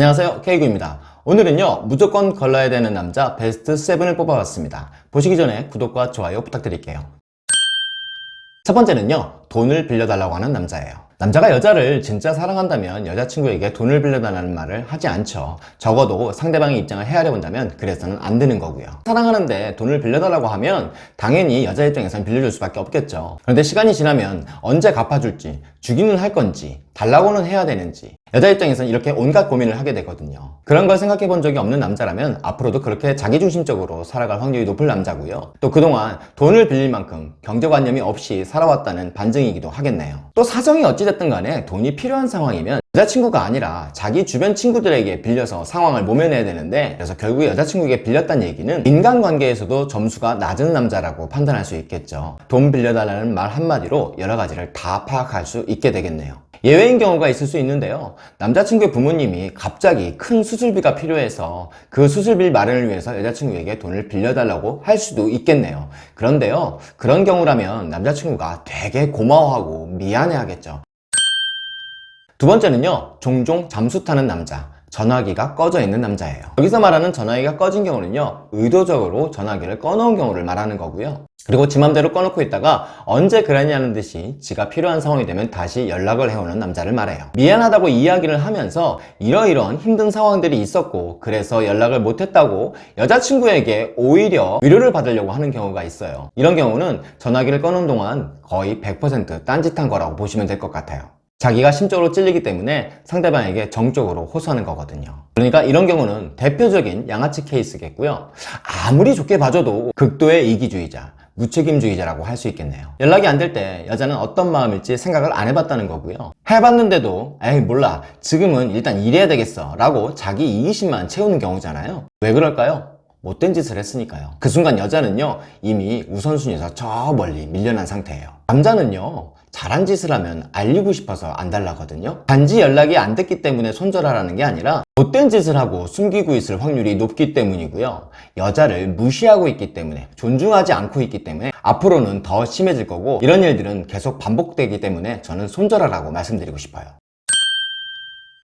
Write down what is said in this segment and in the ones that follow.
안녕하세요. K구입니다. 오늘은요 무조건 걸러야 되는 남자 베스트 7을 뽑아봤습니다. 보시기 전에 구독과 좋아요 부탁드릴게요. 첫 번째는요 돈을 빌려달라고 하는 남자예요. 남자가 여자를 진짜 사랑한다면 여자친구에게 돈을 빌려달라는 말을 하지 않죠. 적어도 상대방의 입장을 헤아려 본다면 그래서는 안 되는 거고요. 사랑하는데 돈을 빌려달라고 하면 당연히 여자 입장에선 빌려줄 수밖에 없겠죠. 그런데 시간이 지나면 언제 갚아줄지 주기는 할 건지 달라고는 해야 되는지 여자 입장에서는 이렇게 온갖 고민을 하게 되거든요. 그런 걸 생각해 본 적이 없는 남자라면 앞으로도 그렇게 자기중심적으로 살아갈 확률이 높을 남자고요. 또 그동안 돈을 빌릴 만큼 경제관념이 없이 살아왔다는 반증이기도 하겠네요. 또 사정이 어찌됐든 간에 돈이 필요한 상황이면 여자친구가 아니라 자기 주변 친구들에게 빌려서 상황을 모면해야 되는데 그래서 결국 여자친구에게 빌렸다는 얘기는 인간관계에서도 점수가 낮은 남자라고 판단할 수 있겠죠. 돈 빌려달라는 말 한마디로 여러 가지를 다 파악할 수 있게 되겠네요 예외인 경우가 있을 수 있는데요. 남자친구의 부모님이 갑자기 큰 수술비가 필요해서 그 수술비 마련을 위해서 여자친구에게 돈을 빌려달라고 할 수도 있겠네요. 그런데요 그런 경우라면 남자친구가 되게 고마워하고 미안해 하겠죠. 두 번째는요 종종 잠수 타는 남자 전화기가 꺼져 있는 남자예요. 여기서 말하는 전화기가 꺼진 경우는요 의도적으로 전화기를 꺼놓은 경우를 말하는 거고요. 그리고 지 맘대로 꺼놓고 있다가 언제 그랬냐는 듯이 지가 필요한 상황이 되면 다시 연락을 해오는 남자를 말해요. 미안하다고 이야기를 하면서 이러이러한 힘든 상황들이 있었고 그래서 연락을 못했다고 여자친구에게 오히려 위로를 받으려고 하는 경우가 있어요. 이런 경우는 전화기를 꺼놓은 동안 거의 100% 딴짓한 거라고 보시면 될 것 같아요 자기가 심적으로 찔리기 때문에 상대방에게 정적으로 호소하는 거거든요. 그러니까 이런 경우는 대표적인 양아치 케이스겠고요. 아무리 좋게 봐줘도 극도의 이기주의자 무책임주의자라고 할 수 있겠네요. 연락이 안 될 때 여자는 어떤 마음일지 생각을 안 해봤다는 거고요. 해봤는데도 에이 몰라. 지금은 일단 일해야 되겠어. 라고 자기 이기심만 채우는 경우잖아요. 왜 그럴까요? 못된 짓을 했으니까요. 그 순간 여자는요 이미 우선순위에서 저 멀리 밀려난 상태예요. 남자는요 잘한 짓을 하면 알리고 싶어서 안 달라거든요. 단지 연락이 안 됐기 때문에 손절하라는 게 아니라 못된 짓을 하고 숨기고 있을 확률이 높기 때문이고요. 여자를 무시하고 있기 때문에 존중하지 않고 있기 때문에 앞으로는 더 심해질 거고 이런 일들은 계속 반복되기 때문에 저는 손절하라고 말씀드리고 싶어요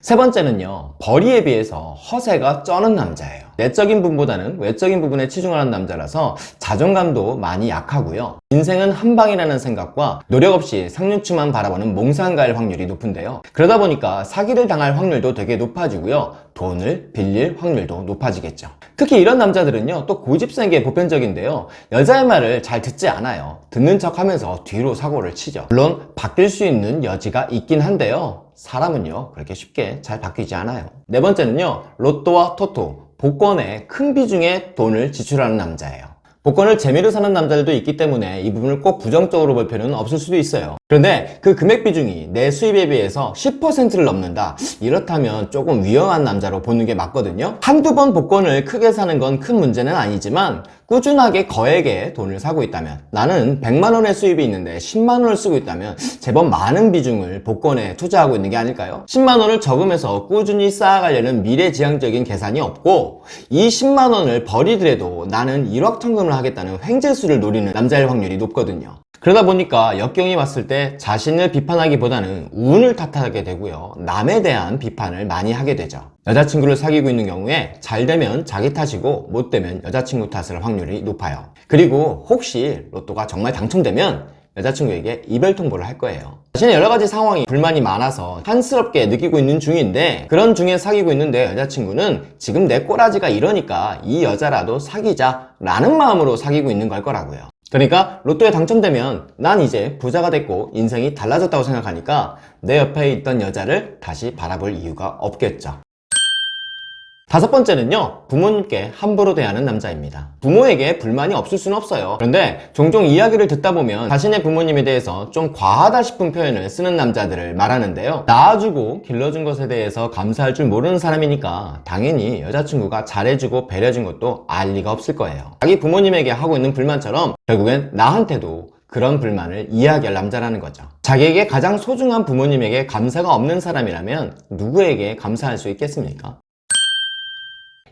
세 번째는요 벌이에 비해서 허세가 쩌는 남자예요. 내적인 부분보다는 외적인 부분에 치중하는 남자라서 자존감도 많이 약하고요. 인생은 한방이라는 생각과 노력 없이 상류층만 바라보는 몽상가일 확률이 높은데요. 그러다 보니까 사기를 당할 확률도 되게 높아지고요. 돈을 빌릴 확률도 높아지겠죠. 특히 이런 남자들은요 또 고집센 게 보편적인데요. 여자의 말을 잘 듣지 않아요. 듣는 척 하면서 뒤로 사고를 치죠. 물론 바뀔 수 있는 여지가 있긴 한데요 사람은요 그렇게 쉽게 잘 바뀌지 않아요. 네 번째는요 로또와 토토 복권에 큰 비중의 돈을 지출하는 남자예요. 복권을 재미로 사는 남자들도 있기 때문에 이 부분을 꼭 부정적으로 볼 필요는 없을 수도 있어요 그런데 그 금액 비중이 내 수입에 비해서 10%를 넘는다. 이렇다면 조금 위험한 남자로 보는 게 맞거든요. 한두 번 복권을 크게 사는 건 큰 문제는 아니지만 꾸준하게 거액의 돈을 사고 있다면 나는 100만원의 수입이 있는데 10만원을 쓰고 있다면 제법 많은 비중을 복권에 투자하고 있는 게 아닐까요? 10만원을 저금해서 꾸준히 쌓아가려는 미래지향적인 계산이 없고 이 10만원을 버리더라도 나는 일확천금을 하겠다는 횡재수를 노리는 남자일 확률이 높거든요 그러다 보니까 역경이 왔을 때 자신을 비판하기보다는 운을 탓하게 되고요. 남에 대한 비판을 많이 하게 되죠. 여자친구를 사귀고 있는 경우에 잘 되면 자기 탓이고 못 되면 여자친구 탓을 확률이 높아요. 그리고 혹시 로또가 정말 당첨되면 여자친구에게 이별 통보를 할 거예요. 자신의 여러 가지 상황이 불만이 많아서 한스럽게 느끼고 있는 중인데 그런 중에 사귀고 있는데 여자친구는 지금 내 꼬라지가 이러니까 이 여자라도 사귀자 라는 마음으로 사귀고 있는 걸 거라고요 그러니까 로또에 당첨되면 난 이제 부자가 됐고 인생이 달라졌다고 생각하니까 내 옆에 있던 여자를 다시 바라볼 이유가 없겠죠 다섯 번째는요 부모님께 함부로 대하는 남자입니다. 부모에게 불만이 없을 수는 없어요. 그런데 종종 이야기를 듣다 보면 자신의 부모님에 대해서 좀 과하다 싶은 표현을 쓰는 남자들을 말하는데요. 낳아주고 길러준 것에 대해서 감사할 줄 모르는 사람이니까 당연히 여자친구가 잘해주고 배려준 것도 알 리가 없을 거예요. 자기 부모님에게 하고 있는 불만처럼 결국엔 나한테도 그런 불만을 이야기할 남자라는 거죠. 자기에게 가장 소중한 부모님에게 감사가 없는 사람이라면 누구에게 감사할 수 있겠습니까?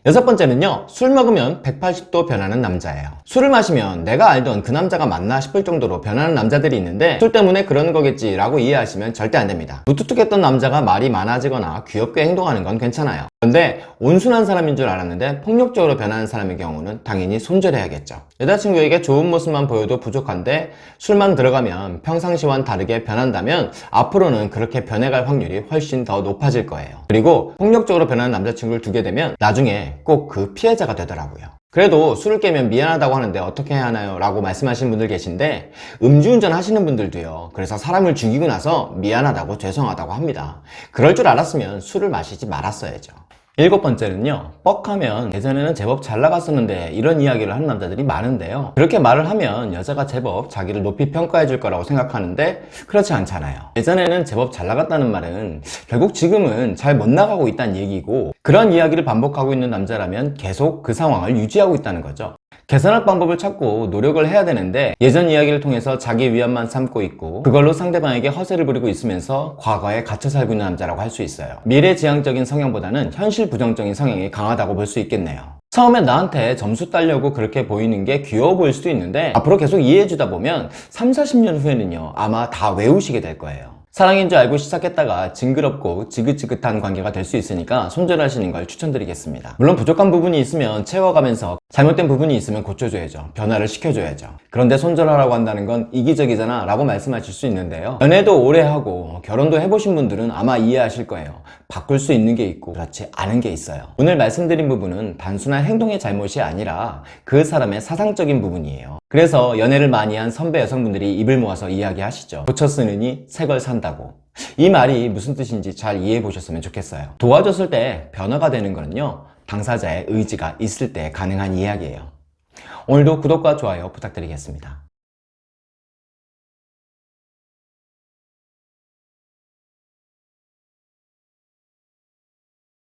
여섯 번째는요, 술 먹으면 180도 변하는 남자예요. 술을 마시면 내가 알던 그 남자가 맞나 싶을 정도로 변하는 남자들이 있는데 술 때문에 그러는 거겠지 라고 이해하시면 절대 안 됩니다. 무뚝뚝했던 남자가 말이 많아지거나 귀엽게 행동하는 건 괜찮아요. 그런데 온순한 사람인 줄 알았는데 폭력적으로 변하는 사람의 경우는 당연히 손절해야겠죠. 여자친구에게 좋은 모습만 보여도 부족한데 술만 들어가면 평상시와는 다르게 변한다면 앞으로는 그렇게 변해갈 확률이 훨씬 더 높아질 거예요. 그리고 폭력적으로 변하는 남자친구를 두게 되면 나중에 꼭 그 피해자가 되더라고요. 그래도 술을 깨면 미안하다고 하는데 어떻게 해야 하나요? 라고 말씀하시는 분들 계신데 음주운전 하시는 분들도요 그래서 사람을 죽이고 나서 미안하다고 죄송하다고 합니다 그럴 줄 알았으면 술을 마시지 말았어야죠 일곱 번째는요 뻑하면 예전에는 제법 잘 나갔었는데 이런 이야기를 하는 남자들이 많은데요. 그렇게 말을 하면 여자가 제법 자기를 높이 평가해 줄 거라고 생각하는데 그렇지 않잖아요. 예전에는 제법 잘 나갔다는 말은 결국 지금은 잘 못 나가고 있다는 얘기고 그런 이야기를 반복하고 있는 남자라면 계속 그 상황을 유지하고 있다는 거죠 개선할 방법을 찾고 노력을 해야 되는데 예전 이야기를 통해서 자기 위안만 삼고 있고 그걸로 상대방에게 허세를 부리고 있으면서 과거에 갇혀 살고 있는 남자라고 할 수 있어요. 미래지향적인 성향보다는 현실 부정적인 성향이 강하다고 볼 수 있겠네요. 처음에 나한테 점수 따려고 그렇게 보이는 게 귀여워 보일 수도 있는데 앞으로 계속 이해해 주다 보면 3, 40년 후에는요 아마 다 외우시게 될 거예요 사랑인 줄 알고 시작했다가 징그럽고 지긋지긋한 관계가 될 수 있으니까 손절하시는 걸 추천드리겠습니다. 물론 부족한 부분이 있으면 채워가면서 잘못된 부분이 있으면 고쳐줘야죠. 변화를 시켜줘야죠. 그런데 손절하라고 한다는 건 이기적이잖아 라고 말씀하실 수 있는데요. 연애도 오래 하고 결혼도 해보신 분들은 아마 이해하실 거예요. 바꿀 수 있는 게 있고 그렇지 않은 게 있어요. 오늘 말씀드린 부분은 단순한 행동의 잘못이 아니라 그 사람의 사상적인 부분이에요. 그래서 연애를 많이 한 선배 여성분들이 입을 모아서 이야기하시죠. 고쳐 쓰느니 새 걸 산다고. 이 말이 무슨 뜻인지 잘 이해해 보셨으면 좋겠어요. 도와줬을 때 변화가 되는 거는요. 당사자의 의지가 있을 때 가능한 이야기예요. 오늘도 구독과 좋아요 부탁드리겠습니다.